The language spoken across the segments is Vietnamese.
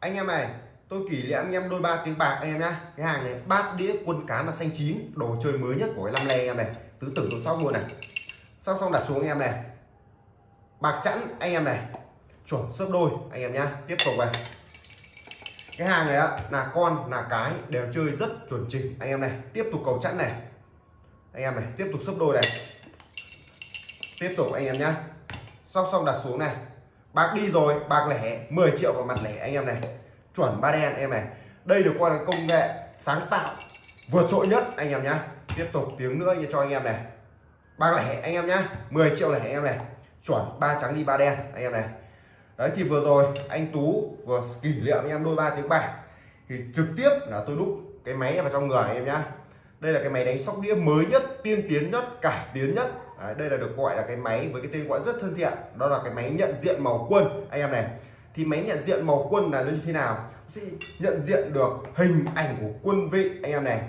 anh em này, tôi kỷ niệm anh em đôi ba tiếng bạc anh em nhá. Cái hàng này, bát đĩa quân cá là xanh chín, đồ chơi mới nhất của cái năm nay anh em này. Tứ tử tôi sóc luôn này. Sau xong đặt xuống anh em này. Bạc chẵn anh em này. Chuẩn sấp đôi anh em nhá. Tiếp tục này. Cái hàng này á, là con, là cái, đều chơi rất chuẩn chỉnh anh em này. Tiếp tục cầu chẵn này. Anh em này, tiếp tục sấp đôi này. Tiếp tục anh em nhá. Sau xong đặt xuống này bạc đi rồi bạc lẻ 10 triệu vào mặt lẻ, anh em này. Chuẩn ba đen, em này. Đây được coi là công nghệ sáng tạo vượt trội nhất, anh em nhá. Tiếp tục tiếng nữa cho anh em này. Bạc lẻ, anh em nhá. 10 triệu lẻ anh em này. Chuẩn, ba trắng đi, ba đen, anh em này. Đấy, thì vừa rồi anh Tú vừa kỷ niệm anh em đôi ba tiếng bạc. Thì trực tiếp là tôi đúc cái máy này vào trong người, anh em nhá. Đây là cái máy đánh sóc đĩa mới nhất, tiên tiến nhất, cải tiến nhất. Đấy, đây là được gọi là cái máy với cái tên gọi rất thân thiện. Đó là cái máy nhận diện màu quân. Anh em này thì máy nhận diện màu quân là nó như thế nào? Sẽ nhận diện được hình ảnh của quân vị anh em này.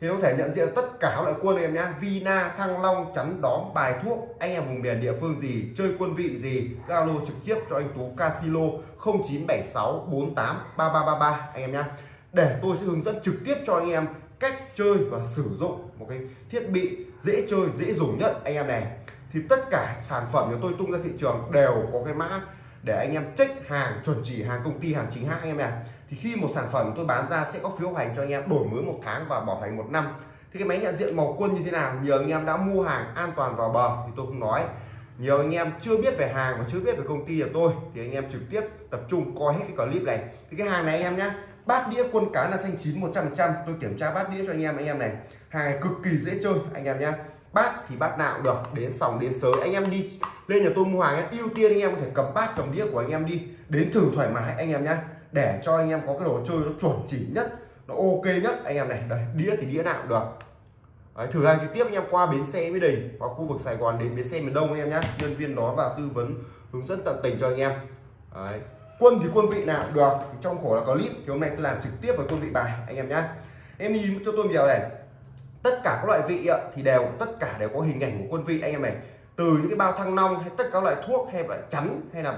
Thì nó có thể nhận diện tất cả các loại quân anh em nhé Vina Thăng Long chắn đóm bài thuốc. Anh em vùng miền địa phương gì chơi quân vị gì alo trực tiếp cho anh Tú Casilo 0976483333 anh em nhé để tôi sẽ hướng dẫn trực tiếp cho anh em cách chơi và sử dụng một cái thiết bị dễ chơi, dễ dùng nhất anh em này. Thì tất cả sản phẩm của tôi tung ra thị trường đều có cái mã để anh em check hàng, chuẩn chỉ hàng, công ty hàng chính hãng anh em này. Thì khi một sản phẩm tôi bán ra sẽ có phiếu hành cho anh em đổi mới một tháng và bảo hành một năm. Thì cái máy nhận diện màu quân như thế nào? Nhiều anh em đã mua hàng an toàn vào bờ thì tôi không nói. Nhiều anh em chưa biết về hàng và chưa biết về công ty của tôi thì anh em trực tiếp tập trung coi hết cái clip này. Thì cái hàng này anh em nhé bát đĩa quân cá là xanh chín 100 tôi kiểm tra bát đĩa cho anh em anh em này. Hàng này cực kỳ dễ chơi anh em nhé bát thì bát nào cũng được đến sòng đến sới. Anh em đi lên nhà tôi mua hàng ưu tiên anh em có thể cầm bát cầm đĩa của anh em đi. Đến thử thoải mái anh em nhé để cho anh em có cái đồ chơi nó chuẩn chỉ nhất nó ok nhất anh em này. Đây đĩa thì đĩa nào cũng được. Đấy, thử hàng trực tiếp anh em qua bến xe mới Đình hoặc khu vực Sài Gòn đến bến xe miền Đông anh em nhé nhân viên đó vào tư vấn hướng dẫn tận tình cho anh em. Đấy quân thì quân vị nào được. Trong khổ là có clip thì hôm nay tôi làm trực tiếp với quân vị bài, anh em nhé em nhìn cho tôi vào này. Tất cả các loại vị thì đều, tất cả đều có hình ảnh của quân vị, anh em này. Từ những cái bao thăng long, hay tất cả các loại thuốc, hay loại chắn, hay là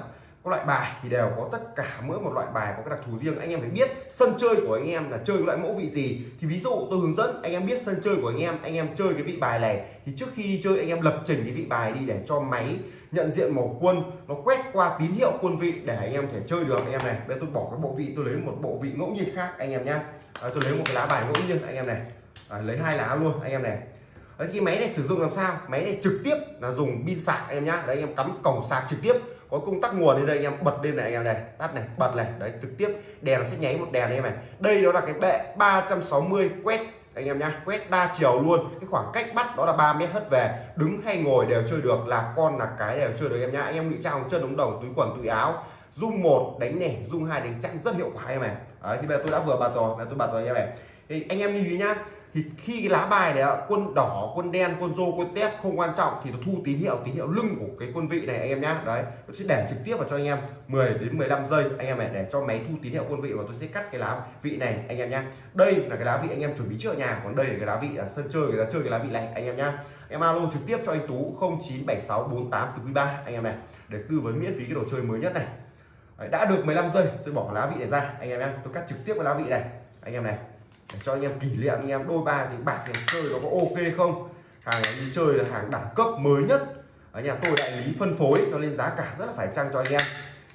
các loại bài, thì đều có tất cả mỗi một loại bài có cái đặc thù riêng. Anh em phải biết sân chơi của anh em là chơi loại mẫu vị gì. Thì ví dụ tôi hướng dẫn, anh em biết sân chơi của anh em anh em chơi cái vị bài này. Thì trước khi đi chơi, anh em lập trình cái vị bài đi để cho máy nhận diện màu quân nó quét qua tín hiệu quân vị để anh em thể chơi được. Anh em này bây tôi bỏ cái bộ vị tôi lấy một bộ vị ngẫu nhiên khác anh em nhá. À, tôi lấy một cái lá bài ngẫu nhiên anh em này. À, lấy hai lá luôn anh em này. Đấy, cái máy này sử dụng làm sao? Máy này trực tiếp là dùng pin sạc anh em nhá. Đấy anh em cắm cổng sạc trực tiếp. Có công tắc nguồn lên đây anh em bật lên này anh em này. Tắt này bật này. Đấy trực tiếp. Đèn nó sẽ nháy một đèn anh em này. Đây đó là cái bệ 360 quét anh em nhá quét đa chiều luôn. Cái khoảng cách bắt đó là 3 mét hất về. Đứng hay ngồi đều chơi được là con là cái đều chơi được em nhá. Anh em ngụy trang chân ống đồng túi quần túi áo. Dung một đánh nẻ dung hai đánh chặn rất hiệu quả em này đấy, thì bây giờ tôi đã vừa bà tò bây tôi bà tò anh em này. Thì anh em lưu ý nhá thì khi cái lá bài này quân đỏ quân đen quân rô quân tép không quan trọng thì nó thu tín hiệu tín hiệu lưng của cái quân vị này anh em nhá. Đấy tôi sẽ để trực tiếp vào cho anh em 10 đến 15 giây. Anh em này để cho máy thu tín hiệu quân vị và tôi sẽ cắt cái lá vị này anh em nhá. Đây là cái lá vị anh em chuẩn bị trước ở nhà còn đây là cái lá vị ở sân chơi người ta chơi cái lá vị này anh em nhá. Em alo trực tiếp cho anh Tú 097648 từ quý ba anh em này để tư vấn miễn phí cái đồ chơi mới nhất này. Đấy, đã được 15 giây tôi bỏ lá vị này ra anh em nhá. Tôi cắt trực tiếp cái lá vị này anh em này để cho anh em kỷ niệm, anh em đôi ba thì bạc này chơi nó có ok không? Hàng này đi chơi là hàng đẳng cấp mới nhất. Ở nhà tôi đại lý phân phối, cho nên giá cả rất là phải chăng cho anh em.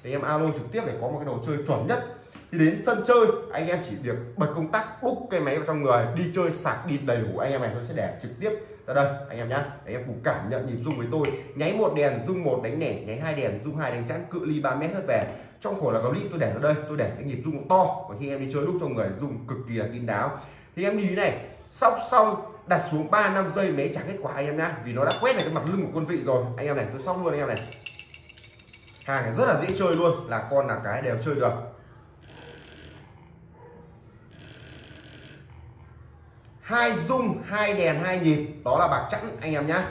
Thì em alo trực tiếp để có một cái đồ chơi chuẩn nhất. Thì đến sân chơi, anh em chỉ việc bật công tắc, đúc cái máy vào trong người, đi chơi sạc đi đầy đủ, anh em này tôi sẽ để trực tiếp ra đây, anh em nhá. Anh em cùng cảm nhận nhịp rung với tôi. Nháy một đèn, rung một đánh nẻ, nháy hai đèn, rung hai đánh chắn cự ly 3 mét hết về trong khổ là có clip tôi để ra đây, tôi để cái nhịp rung to. Và khi em đi chơi đúc cho người rung cực kỳ là kín đáo. Thì em đi này, sóc xong, đặt xuống 3 năm giây mấy trả kết quả anh em nhá vì nó đã quét này cái mặt lưng của quân vị rồi. Anh em này, tôi sóc luôn anh em này. Hàng này rất là dễ chơi luôn, là con là cái đều chơi được. Hai dung hai đèn, hai nhịp. Đó là bạc chẵn, anh em nhá.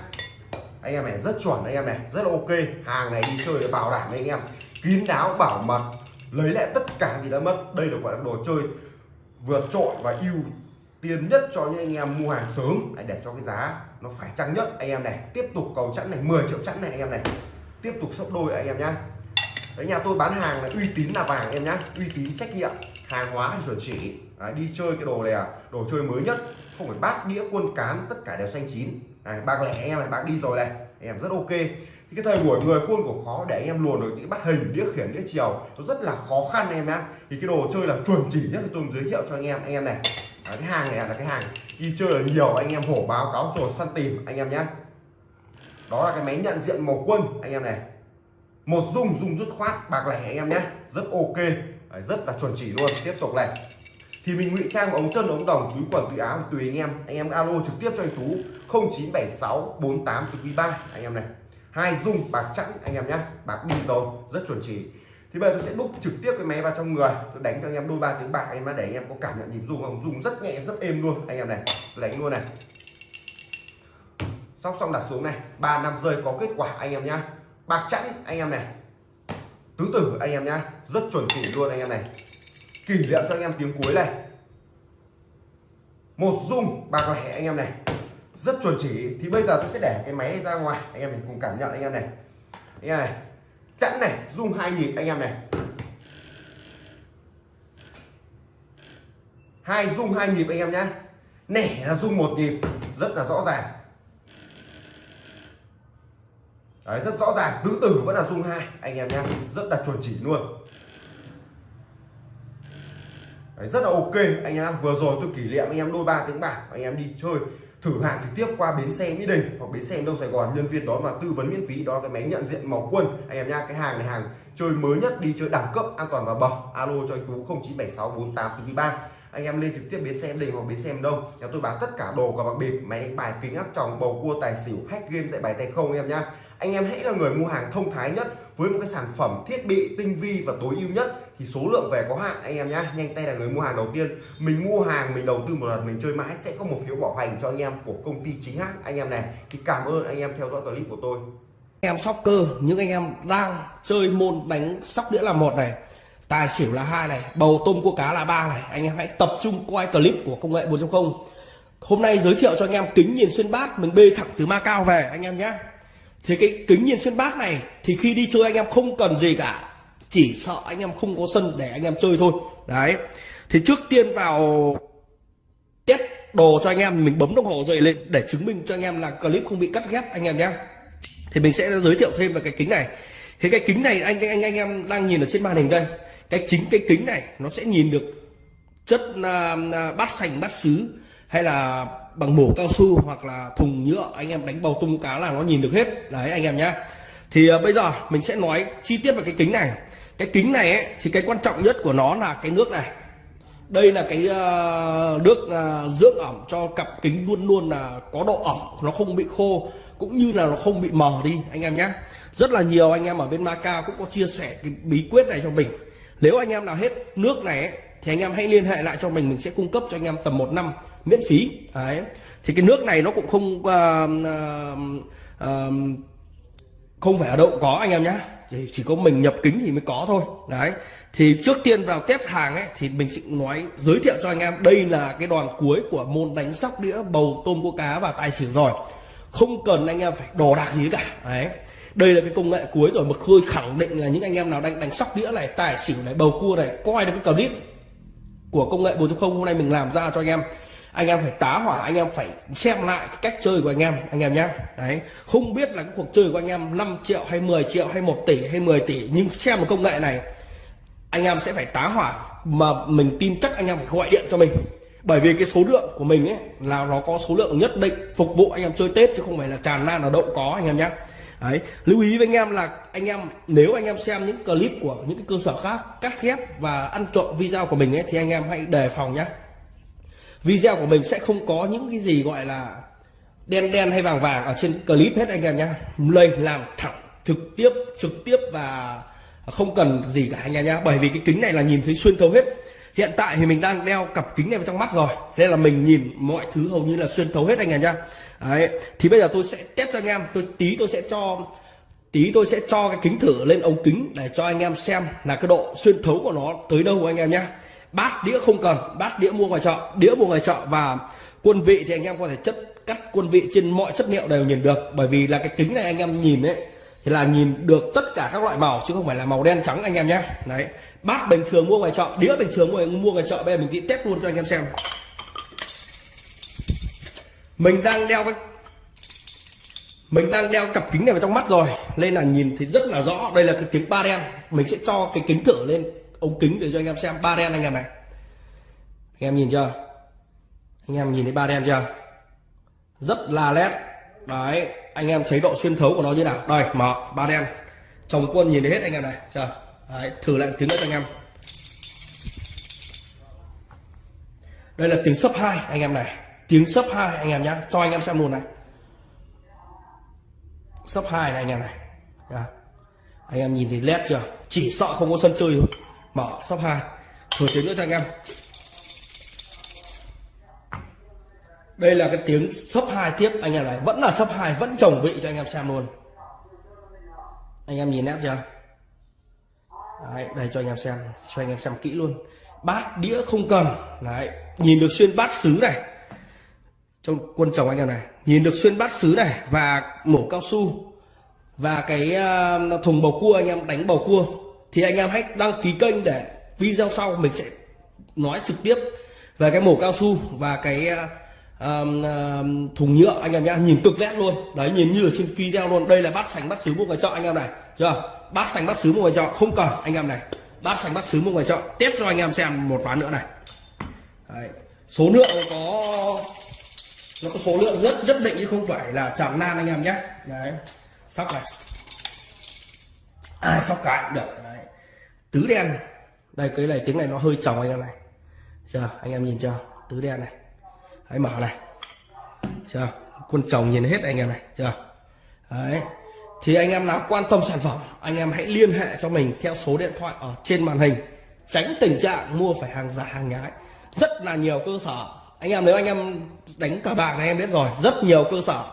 Anh em này rất chuẩn, anh em này, rất là ok. Hàng này đi chơi bảo đảm anh em kín đáo bảo mật lấy lại tất cả gì đã mất. Đây được gọi là đồ chơi vượt trội và ưu tiên nhất cho những anh em mua hàng sớm. Để cho cái giá nó phải chăng nhất anh em này tiếp tục cầu chẵn này 10 triệu chẵn này anh em này. Tiếp tục sấp đôi anh em nhá. Đấy nhà tôi bán hàng là uy tín là vàng em nhá. Uy tín trách nhiệm hàng hóa thì chuẩn chỉ. Đấy, đi chơi cái đồ này à đồ chơi mới nhất. Không phải bát đĩa quân cán tất cả đều xanh chín. Này bạc lẻ em này bạc đi rồi này. Em rất ok thì cái thời buổi người khuôn của khó để anh em luồn được những bắt hình đĩa khiển đĩa chiều nó rất là khó khăn em nhá thì cái đồ chơi là chuẩn chỉ nhất tôi giới thiệu cho anh em. Anh em này Đấy, cái hàng này là cái hàng đi chơi là nhiều anh em hổ báo cáo trồn săn tìm anh em nhé đó là cái máy nhận diện màu quân anh em này. Một dung dung dứt khoát bạc lẻ anh em nhé rất ok Đấy, rất là chuẩn chỉ luôn. Tiếp tục này. Thì mình ngụy trang ống chân ống đồng túi quần túi áo tùy anh em. Anh em alo trực tiếp cho anh tú 0976 48 ba anh em này hai dung bạc chẵn anh em nhé bạc đi rồi rất chuẩn chỉ thì bây giờ tôi sẽ đúc trực tiếp cái máy vào trong người tôi đánh cho anh em đôi ba tiếng bạc anh em để anh em có cảm nhận nhịp rung không rung rất nhẹ rất êm luôn anh em này tôi đánh luôn này sóc xong đặt xuống này ba năm rơi có kết quả anh em nhá bạc chẵn anh em này tứ tử anh em nhá rất chuẩn chỉ luôn anh em này kỷ niệm cho anh em tiếng cuối này một dung bạc lẻ anh em này rất chuẩn chỉ. Thì bây giờ tôi sẽ để cái máy này ra ngoài. Anh em mình cùng cảm nhận anh em này. Anh em này chẵn này rung hai nhịp anh em này. Hai rung hai nhịp anh em nhé nẻ là rung một nhịp rất là rõ ràng. Đấy, rất rõ ràng tứ tử vẫn là rung hai anh em nhé rất là chuẩn chỉ luôn. Đấy, rất là ok anh em. Vừa rồi tôi kỷ niệm anh em đôi ba tiếng bạc anh em đi chơi thử hàng trực tiếp qua bến xe mỹ đình hoặc bến xe đông sài gòn, nhân viên đó và tư vấn miễn phí đó là cái máy nhận diện màu quân. Anh em nha cái hàng này hàng chơi mới nhất, đi chơi đẳng cấp, an toàn và bảo alo cho anh tú 0976 48 từ ba. Anh em lên trực tiếp bến xe đình hoặc bến xe đông. Nhà tôi bán tất cả đồ và bạc bịp, máy đánh bài kính áp tròng, bầu cua, tài xỉu, hack game, dạy bài tay không em nhá. Anh em hãy là người mua hàng thông thái nhất với một cái sản phẩm thiết bị tinh vi và tối ưu nhất, thì số lượng về có hạn, anh em nhá, nhanh tay là người mua hàng đầu tiên. Mình mua hàng, mình đầu tư một lần, mình chơi mãi sẽ có một phiếu bảo hành cho anh em của công ty chính hãng. Anh em này, thì cảm ơn anh em theo dõi clip của tôi. Em sóc cơ những anh em đang chơi môn đánh sóc đĩa là một này, tài xỉu là hai này, bầu tôm cua cá là ba này. Anh em hãy tập trung quay clip của công nghệ 4.0 hôm nay giới thiệu cho anh em kính nhìn xuyên bát, mình bê thẳng từ Macau về, anh em nhé thì cái kính nhìn xuyên bát này thì khi đi chơi anh em không cần gì cả. Chỉ sợ anh em không có sân để anh em chơi thôi. Đấy. Thì trước tiên vào test đồ cho anh em mình bấm đồng hồ dậy lên để chứng minh cho anh em là clip không bị cắt ghép anh em nhé. Thì mình sẽ giới thiệu thêm về cái kính này. Thì cái kính này anh anh anh em đang nhìn ở trên màn hình đây. Cái chính cái kính này nó sẽ nhìn được chất uh, bát sành bát sứ hay là bằng mổ cao su hoặc là thùng nhựa anh em đánh bầu tung cá là nó nhìn được hết. Đấy anh em nhé thì uh, bây giờ mình sẽ nói chi tiết về cái kính này. Cái kính này ấy, thì cái quan trọng nhất của nó là cái nước này. Đây là cái uh, nước uh, dưỡng ẩm cho cặp kính luôn luôn là có độ ẩm nó không bị khô cũng như là nó không bị mờ đi anh em nhé rất là nhiều anh em ở bên Macau cũng có chia sẻ cái bí quyết này cho mình. Nếu anh em nào hết nước này ấy, thì anh em hãy liên hệ lại cho mình mình sẽ cung cấp cho anh em tầm một năm miễn phí. Đấy. Thì cái nước này nó cũng không uh, uh, uh, không phải ở đâu có anh em nhé chỉ, chỉ có mình nhập kính thì mới có thôi. Đấy. Thì trước tiên vào test hàng ấy thì mình sẽ nói giới thiệu cho anh em đây là cái đoàn cuối của môn đánh sóc đĩa bầu tôm cua cá và tài xỉu rồi. Không cần anh em phải đồ đạc gì cả. Đấy. Đây là cái công nghệ cuối rồi mà khơi khẳng định là những anh em nào đang đánh sóc đĩa này tài xỉu này bầu cua này coi được cái clip của công nghệ 4.0 hôm nay mình làm ra cho anh em. Anh em phải tá hỏa, anh em phải xem lại cái cách chơi của anh em anh em nhé đấy, không biết là cái cuộc chơi của anh em 5 triệu hay 10 triệu hay 1 tỷ hay 10 tỷ, nhưng xem một công nghệ này, anh em sẽ phải tá hỏa mà mình tin chắc anh em phải gọi điện cho mình. Bởi vì cái số lượng của mình ấy là nó có số lượng nhất định phục vụ anh em chơi tết chứ không phải là tràn lan là đậu có, anh em nhé đấy, lưu ý với anh em là anh em, nếu anh em xem những clip của những cái cơ sở khác cắt ghép và ăn trộm video của mình ấy, thì anh em hãy đề phòng nhé video của mình sẽ không có những cái gì gọi là đen đen hay vàng vàng ở trên clip hết anh em nhé lên làm thẳng, trực tiếp trực tiếp và không cần gì cả anh em nhé bởi vì cái kính này là nhìn thấy xuyên thấu hết hiện tại thì mình đang đeo cặp kính này vào trong mắt rồi. Nên là mình nhìn mọi thứ hầu như là xuyên thấu hết anh em nhá. Đấy, thì bây giờ tôi sẽ test cho anh em. Tôi, tí tôi sẽ cho, tí tôi sẽ cho cái kính thử lên ống kính để cho anh em xem là cái độ xuyên thấu của nó tới đâu anh em nhé bát đĩa không cần, bát đĩa mua ngoài chợ, đĩa mua ngoài chợ và quân vị thì anh em có thể chất, cắt quân vị trên mọi chất liệu đều nhìn được. Bởi vì là cái kính này anh em nhìn đấy thì là nhìn được tất cả các loại màu chứ không phải là màu đen trắng anh em nhé đấy bát bình thường mua ngoài chợ, đĩa bình thường mua mua ngoài chợ, bây giờ mình đi test luôn cho anh em xem. Mình đang đeo cái mình đang đeo cặp kính này vào trong mắt rồi, nên là nhìn thấy rất là rõ. Đây là cái kính ba đen. Mình sẽ cho cái kính thử lên, ống kính để cho anh em xem ba đen anh em này. Anh em nhìn chưa? Anh em nhìn thấy ba đen chưa? Rất là nét đấy, anh em thấy độ xuyên thấu của nó như nào? Đây, mở, ba đen. Chồng quân nhìn thấy hết anh em này, chưa? Đấy, thử lại tiếng nữa cho anh em. Đây là tiếng sấp hai anh em này. Tiếng sấp hai anh em nhá. Cho anh em xem luôn này. Sấp hai này anh em này. Nha. anh em nhìn thấy led chưa? Chỉ sợ không có sân chơi thôi. Mở sấp hai. Thử tiếng nữa cho anh em. Đây là cái tiếng sấp hai tiếp anh em này. Vẫn là sấp hai vẫn trồng vị cho anh em xem luôn. Anh em nhìn nét chưa? Đấy, đây cho anh em xem cho anh em xem kỹ luôn. Bát đĩa không cần đấy nhìn được xuyên bát sứ này. Trong quân chồng anh em này nhìn được xuyên bát sứ này và mổ cao su và cái uh, thùng bầu cua anh em đánh bầu cua thì anh em hãy đăng ký kênh để video sau mình sẽ nói trực tiếp về cái mổ cao su và cái uh, um, thùng nhựa anh em nhá nhìn cực nét luôn. Đấy nhìn như ở trên video luôn. Đây là bát sành bát sứ mua ngoài chợ anh em này. Chưa? Bát sành bát sứ mua ngoài chợ không cần anh em này. Bát sành bát sứ mua ngoài chợ. Tiếp cho anh em xem một ván nữa này. Đấy. số lượng có nó có số lượng rất nhất định chứ không phải là tràn nan anh em nhé đấy sóc này. À, sóc cái được. Đấy. tứ đen. Đây cái này tiếng này nó hơi tròng anh em này. Chưa? Anh em nhìn chưa? Tứ đen này hãy mở này. Chưa? Quân chồng nhìn hết anh em này. Chưa? Đấy. Thì anh em nào quan tâm sản phẩm, anh em hãy liên hệ cho mình theo số điện thoại ở trên màn hình. Tránh tình trạng mua phải hàng giả, hàng nhái. Rất là nhiều cơ sở. Anh em, nếu anh em đánh cờ bạc này, em biết rồi. Rất nhiều cơ sở.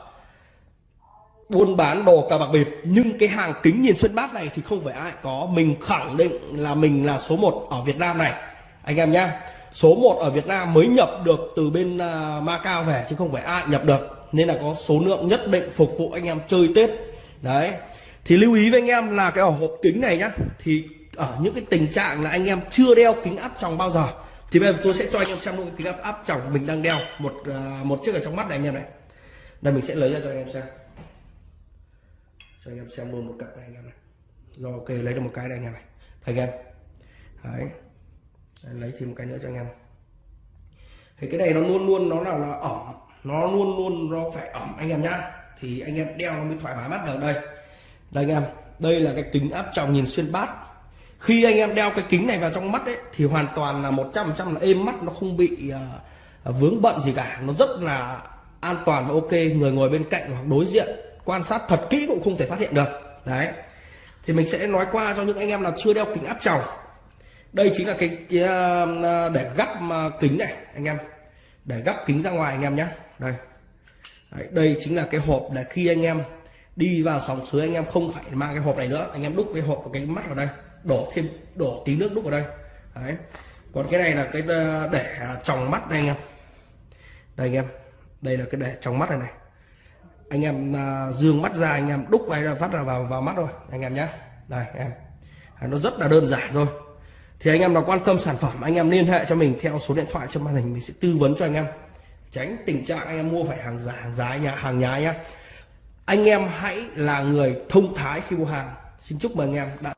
Buôn bán đồ cờ bạc bịp. Nhưng cái hàng kính nhìn xuyên bát này thì không phải ai có. Mình khẳng định là mình là số 1 ở Việt Nam này. Anh em nhá số 1 ở Việt Nam mới nhập được từ bên à, Macau về chứ không phải ai nhập được. Nên là có số lượng nhất định phục vụ anh em chơi Tết. Đấy. Thì lưu ý với anh em là cái hộp kính này nhá. Thì ở những cái tình trạng là anh em chưa đeo kính áp tròng bao giờ, thì bây giờ tôi sẽ cho anh em xem luôn kính áp áp tròng mình đang đeo một à, một chiếc ở trong mắt này anh em này. Đây, mình sẽ lấy ra cho anh em xem. Cho anh em xem luôn một cặp này anh em này. Rồi, ok, lấy được một cái này anh em này. Đây anh em. Đấy lấy thêm một cái nữa cho anh em. Thì cái này nó luôn luôn nó là, là ẩm. Nó luôn luôn nó phải ẩm anh em nhá. Thì anh em đeo nó mới thoải mái mắt được đây. Đây anh em. Đây là cái kính áp tròng nhìn xuyên bát. Khi anh em đeo cái kính này vào trong mắt ấy thì hoàn toàn là 100% là êm mắt nó không bị uh, vướng bận gì cả. Nó rất là an toàn và ok. Người ngồi bên cạnh hoặc đối diện quan sát thật kỹ cũng không thể phát hiện được. Đấy. Thì mình sẽ nói qua cho những anh em nào chưa đeo kính áp tròng đây chính là cái, cái ờ, ờ, để gắp ờ, kính này anh em. Để gắp kính ra ngoài anh em nhé đây. Đấy, đây chính là cái hộp để khi anh em đi vào sòng suối anh em không phải mang cái hộp này nữa. Anh em đúc cái hộp của cái mắt vào đây đổ thêm đổ tí nước đúc vào đây. Đấy. Còn cái này là cái để tròng mắt đây anh em. Đây anh em. Đây là cái để tròng mắt này này. Anh em dương mắt ra anh em đúc vào phát ra vào vào mắt rồi anh em nhé đây em. Nó rất là đơn giản thôi thì anh em nào quan tâm sản phẩm, anh em liên hệ cho mình theo số điện thoại trên màn hình, mình sẽ tư vấn cho anh em. Tránh tình trạng anh em mua phải hàng giả hàng giá nhà hàng nhái nhá. Anh em hãy là người thông thái khi mua hàng. Xin chúc mừng anh em đã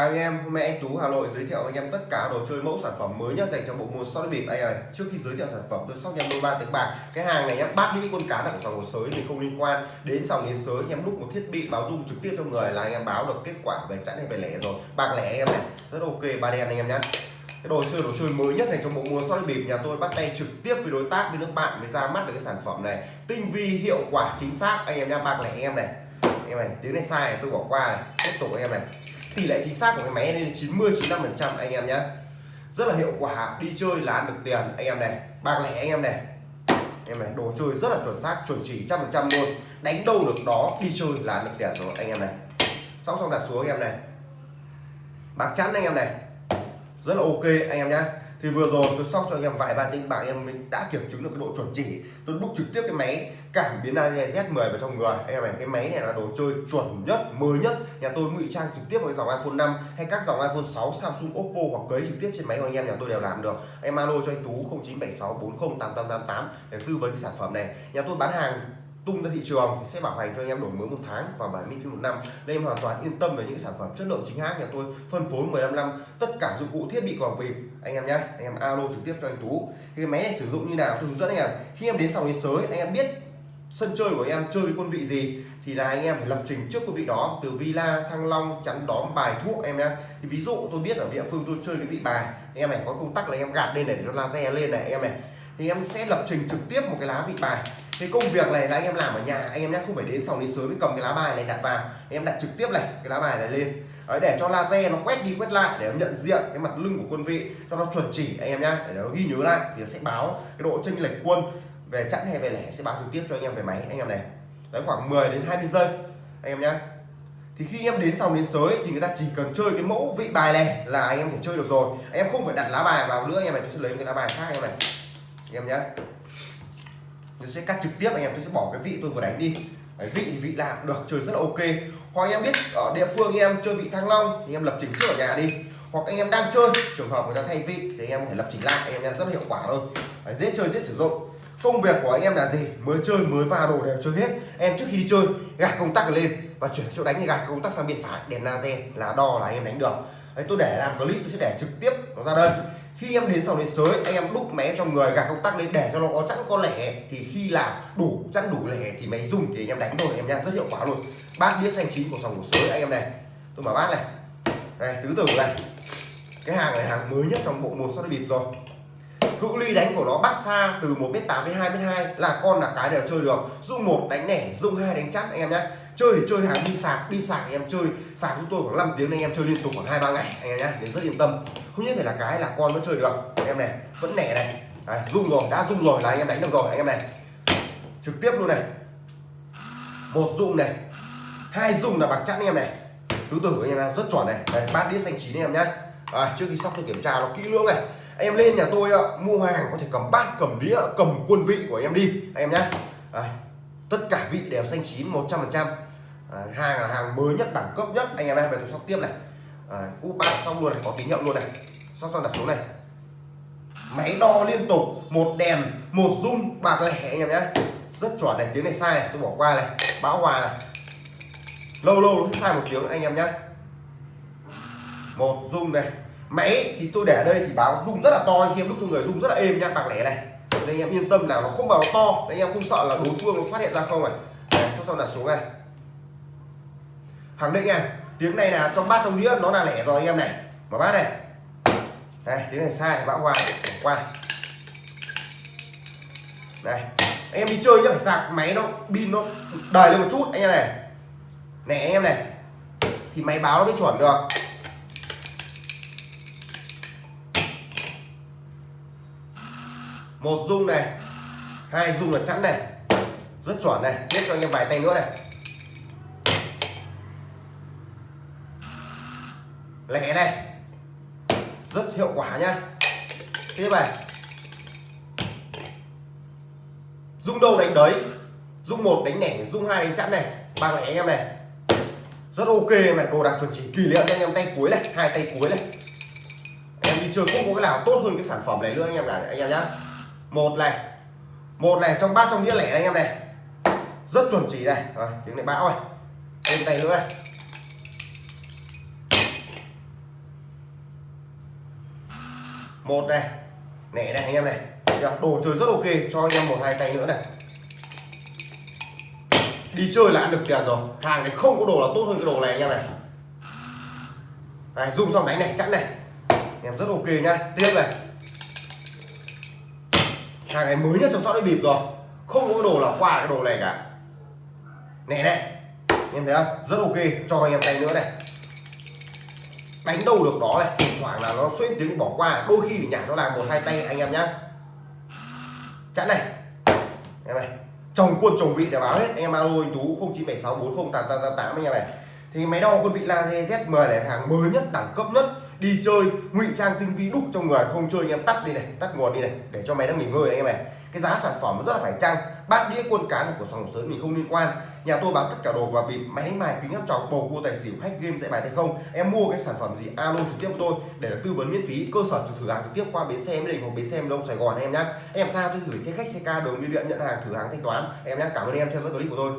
Chào anh em, hôm nay anh Tú Hà Nội giới thiệu anh em tất cả đồ chơi mẫu sản phẩm mới nhất dành cho bộ môn sóc bịp anh ơi. Trước khi giới thiệu sản phẩm tôi sóc em đôi ba tiếng bạc. Cái hàng này em bắt những con cá là của sòng hồ sới thì không liên quan đến sòng đến sới anh em đúc một thiết bị báo dung trực tiếp cho người là anh em báo được kết quả về chẵn hay về lẻ rồi. Bạc lẻ anh em này, rất ok ba đen anh em nhé Cái đồ chơi đồ chơi mới nhất dành cho bộ môn soi bịp nhà tôi bắt tay trực tiếp với đối tác với nước bạn mới ra mắt được cái sản phẩm này. Tinh vi hiệu quả chính xác anh em nha, bạc lẻ anh em này. Anh em này, tiếng này sai tôi bỏ qua này. Tiếp tục anh em này tỷ lệ chính xác của cái máy lên 90 95 phần trăm, anh em nhé. Rất là hiệu quả, đi chơi là ăn được tiền, anh em này. Bạc lẻ, anh em này. Em này, đồ chơi rất là chuẩn xác, chuẩn chỉ trăm phần trăm luôn. Đánh đâu được đó, đi chơi là ăn được tiền rồi, anh em này. Sóc xong đặt xuống, anh em này. Bạc chắn anh em này. Rất là ok, anh em nhé thì vừa rồi tôi sóc cho anh em vài ba tinh bạc em mình đã kiểm chứng được cái độ chuẩn chỉ. Tôi đúc trực tiếp cái máy, cảm biến laser Z10 vào trong người. Anh em này, cái máy này là đồ chơi chuẩn nhất, mới nhất. Nhà tôi ngụy trang trực tiếp với dòng iPhone 5 hay các dòng iPhone 6 Samsung, Oppo hoặc cấy trực tiếp trên máy của anh em, nhà tôi đều làm được. Em alo cho anh Tú 0976408888 để tư vấn cái sản phẩm này. Nhà tôi bán hàng tung ra thị trường thì sẽ bảo hành cho anh em đổi mới một tháng và 70 phí một năm. Nên em hoàn toàn yên tâm về những sản phẩm chất lượng chính hãng. Nhà tôi phân phối 15 năm, tất cả dụng cụ thiết bị quảng bịp anh em nhé anh em alo trực tiếp cho anh Tú. Cái máy này sử dụng như nào? Tôi hướng dẫn anh em. Khi em đến sòng đến sới, anh em biết sân chơi của anh em, chơi cái quân vị gì, thì là anh em phải lập trình trước quân vị đó từ villa, thăng long, chắn đóm, bài thuốc em nhé thì ví dụ tôi biết ở địa phương tôi chơi cái vị bài, anh em này có công tắc là em gạt lên để nó laser lên này em này. Thì em sẽ lập trình trực tiếp một cái lá vị bài cái công việc này là anh em làm ở nhà anh em nhé không phải đến sòng đến sớm mới cầm cái lá bài này đặt vào anh em đặt trực tiếp này cái lá bài này lên Đấy, để cho laser nó quét đi quét lại để nó nhận diện cái mặt lưng của quân vị cho nó chuẩn chỉ anh em nhé để nó ghi nhớ lại thì nó sẽ báo cái độ chênh lệch quân về chẵn hay về lẻ sẽ báo trực tiếp cho anh em về máy anh em này đấy khoảng 10 đến 20 giây anh em nhé thì khi em đến sòng đến sới thì người ta chỉ cần chơi cái mẫu vị bài này là anh em thể chơi được rồi anh em không phải đặt lá bài vào nữa anh em này tôi sẽ lấy cái lá bài khác anh em này anh em nhé tôi sẽ cắt trực tiếp anh em tôi sẽ bỏ cái vị tôi vừa đánh đi. Đấy, vị thì vị làm được chơi rất là ok. Hoặc anh em biết ở địa phương anh em chơi vị thăng long thì em lập trình trước ở nhà đi. Hoặc anh em đang chơi trường hợp người ta thay vị thì anh em phải lập trình lại anh em rất là hiệu quả thôi. Đấy, dễ chơi dễ sử dụng. Công việc của anh em là gì? Mới chơi mới vào đồ đều chơi hết. Em trước khi đi chơi gạt công tắc lên và chuyển chỗ đánh thì gạt công tắc sang bên phải. Đèn laser là đo là anh em đánh được. Đấy, tôi để làm clip tôi sẽ để trực tiếp nó ra đây khi em đến sòng đến sới, anh em đúc máy trong người, gạt công tắc lên để cho nó có chẵn có lẻ. Thì khi làm đủ, chẵn đủ lẻ thì máy dùng thì anh em đánh thôi, em nha rất hiệu quả luôn. Bát đĩa xanh chín của sòng của sới anh em này. Tôi mở bát này. Này tứ tử này. Cái hàng này hàng mới nhất trong bộ môn sắt bịp rồi. Cự ly đánh của nó bắt xa từ 1m8 đến 2m2 là con là cái đều chơi được. Dung một đánh nẻ, dung hai đánh chắc anh em nhé chơi thì chơi hàng pin sạc pin sạc thì em chơi. Sạc chúng tôi khoảng 5 tiếng anh em chơi liên tục khoảng hai ba ngày anh em nhé thì rất yên tâm. Không nhất phải là cái là con nó chơi được anh em này vẫn nẻ này. Đấy, rung rồi đã rung rồi là anh em đánh được rồi anh em này. Trực tiếp luôn này. Một rung này. Hai rung là bạc chắn anh em này. Tứ tử anh em rất chuẩn này. Đấy, bát đĩa xanh chín anh em nhé à, trước khi sóc tôi kiểm tra nó kỹ lưỡng này. Anh em lên nhà tôi mua hàng có thể cầm bát cầm đĩa cầm quân vị của em đi anh em nhé tất cả vị đều xanh chín 100 hàng là hàng mới nhất đẳng cấp nhất. Anh em em về tôi sóc tiếp này. À, úp bát xong luôn này có tín hiệu luôn này. Sóc xong đặt xuống này. Máy đo liên tục một đèn một rung bạc lẻ anh em nhé. Rất chuẩn này tiếng này sai này tôi bỏ qua này. Bão hòa này. Lâu lâu nó sai một tiếng anh em nhé. Một rung này. Máy thì tôi để ở đây thì báo rung rất là to khi em lúc tôi người rung rất là êm nha bạc lẻ này. Nên anh em yên tâm là nó không bảo to. Nên anh em không sợ là đối phương nó phát hiện ra không này. Sóc sau sau đặt xuống này khẳng định này, tiếng này là trong bát trong đĩa, nó là lẻ rồi anh em này. Mở bát này. Đây, tiếng này sai, bão qua qua đây, anh em đi chơi nhá, phải sạc máy nó, pin nó đời lên một chút, anh em này. Này, anh em này. Thì máy báo nó mới chuẩn được. Một dung này, hai dung là chẵn này. Rất chuẩn này tiếp cho anh em vài tay nữa này. Lẻ này. Rất hiệu quả nhá. Tiếp này. Dung đâu đánh đấy. Dung một đánh nẻ dung hai đánh chẵn này. Ba lẻ anh em này. Rất ok này đồ đạc chuẩn chỉ kỳ liệu cho anh em. Tay cuối này, hai tay cuối này. Em đi chơi không có cái nào tốt hơn cái sản phẩm này nữa anh em cả anh em nhá. Một này. Một này, trong bát, trong đĩa lẻ anh em này. Rất chuẩn chỉ này. Rồi, tiếng này bão này thêm tay nữa này. Một này, nẻ này, anh em này. Đồ chơi rất ok, cho anh em một hai tay nữa này. Đi chơi là ăn được tiền rồi. Hàng này không có đồ là tốt hơn cái đồ này, anh em này. Này dùng xong đánh này chẵn này. Anh em rất ok nhá. Tiếp này. Hàng này mới nhất trong shop bịp rồi. Không có cái đồ là qua cái đồ này cả. Nè này. Em thấy không? Rất ok, cho anh em tay nữa này đánh đâu được đó này. Thỉnh thoảng là nó xuyên tiếng bỏ qua, đôi khi thì nhả nó làm một hai tay anh em nhá. Chẵn này. Em này. Chồng quân, chồng vị để báo hết. Anh em alo anh tú 0976408888 anh em này. Thì máy đo quân vị laser Z10 này, hàng mới nhất, đẳng cấp nhất. Đi chơi, ngụy trang tinh vi đúc trong người, không chơi anh em tắt đi này, tắt nguồn đi này, để cho máy nó nghỉ ngơi này anh em này. Cái giá sản phẩm rất là phải chăng? Bát đĩa, quân cán của sòng sớm mình không liên quan nhà tôi bán tất cả đồ và bịp, máy mài, kính áp tròng bầu cua, tài xỉu, hack game, dạy bài hay không? Em mua cái sản phẩm gì? Alo trực tiếp của tôi để được tư vấn miễn phí. Cơ sở thử hàng trực tiếp qua bến xe mỹ đình hoặc bến xe đông sài gòn em nhé em sao tôi gửi xe khách, xe ca, đường biêu điện, nhận hàng, thử hàng, thanh toán. Em nhé cảm ơn em theo dõi clip của tôi.